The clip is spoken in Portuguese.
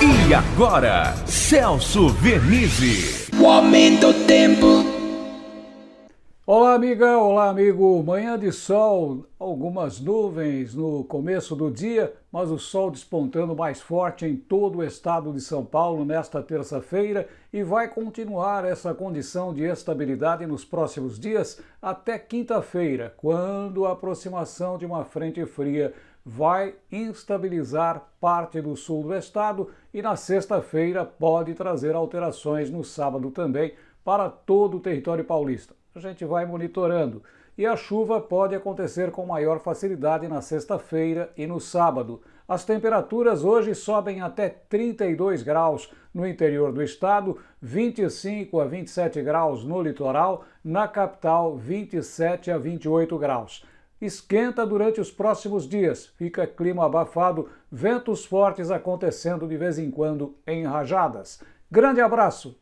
E agora, Celso Vernizzi. O aumento do tempo. Olá, amiga, olá, amigo. Manhã de sol, algumas nuvens no começo do dia, mas o sol despontando mais forte em todo o estado de São Paulo nesta terça-feira e vai continuar essa condição de estabilidade nos próximos dias até quinta-feira, quando a aproximação de uma frente fria vai instabilizar parte do sul do estado e na sexta-feira pode trazer alterações no sábado também para todo o território paulista. A gente vai monitorando. E a chuva pode acontecer com maior facilidade na sexta-feira e no sábado. As temperaturas hoje sobem até 32 graus no interior do estado, 25 a 27 graus no litoral, na capital 27 a 28 graus. Esquenta durante os próximos dias, fica clima abafado, ventos fortes acontecendo de vez em quando em rajadas. Grande abraço!